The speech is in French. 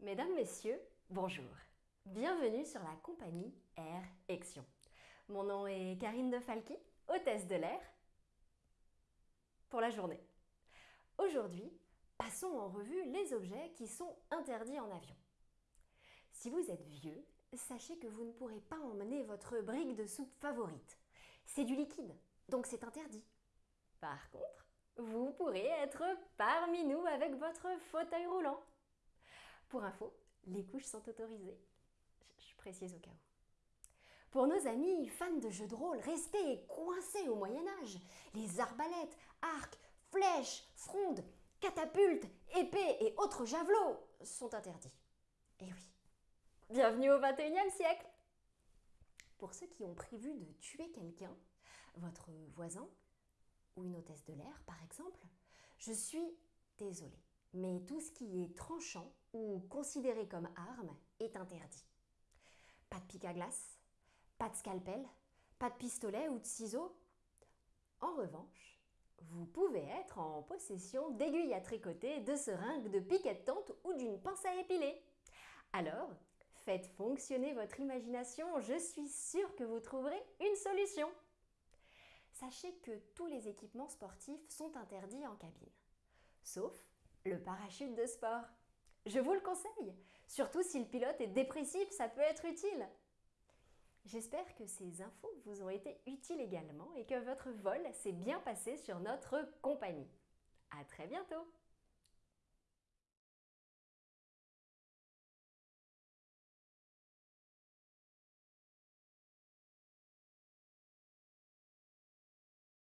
Mesdames, Messieurs, bonjour. Bienvenue sur la compagnie Air Action. Mon nom est Karine de Falqui, hôtesse de l'air pour la journée. Aujourd'hui, passons en revue les objets qui sont interdits en avion. Si vous êtes vieux, sachez que vous ne pourrez pas emmener votre brique de soupe favorite. C'est du liquide, donc c'est interdit. Par contre, vous pourrez être parmi nous avec votre fauteuil roulant. Pour info, les couches sont autorisées. Je, précise au cas où. Pour nos amis fans de jeux de rôle restés coincés au Moyen-Âge, les arbalètes, arcs, flèches, frondes, catapultes, épées et autres javelots sont interdits. Eh oui, bienvenue au 21e siècle Pour ceux qui ont prévu de tuer quelqu'un, votre voisin ou une hôtesse de l'air par exemple, je suis désolée mais tout ce qui est tranchant ou considéré comme arme est interdit. Pas de pic à glace, pas de scalpel, pas de pistolet ou de ciseaux. En revanche, vous pouvez être en possession d'aiguilles à tricoter, de seringues, de piquets de tente ou d'une pince à épiler. Alors, faites fonctionner votre imagination, je suis sûre que vous trouverez une solution. Sachez que tous les équipements sportifs sont interdits en cabine, sauf le parachute de sport. Je vous le conseille, surtout si le pilote est dépressif, ça peut être utile. J'espère que ces infos vous ont été utiles également et que votre vol s'est bien passé sur notre compagnie. À très bientôt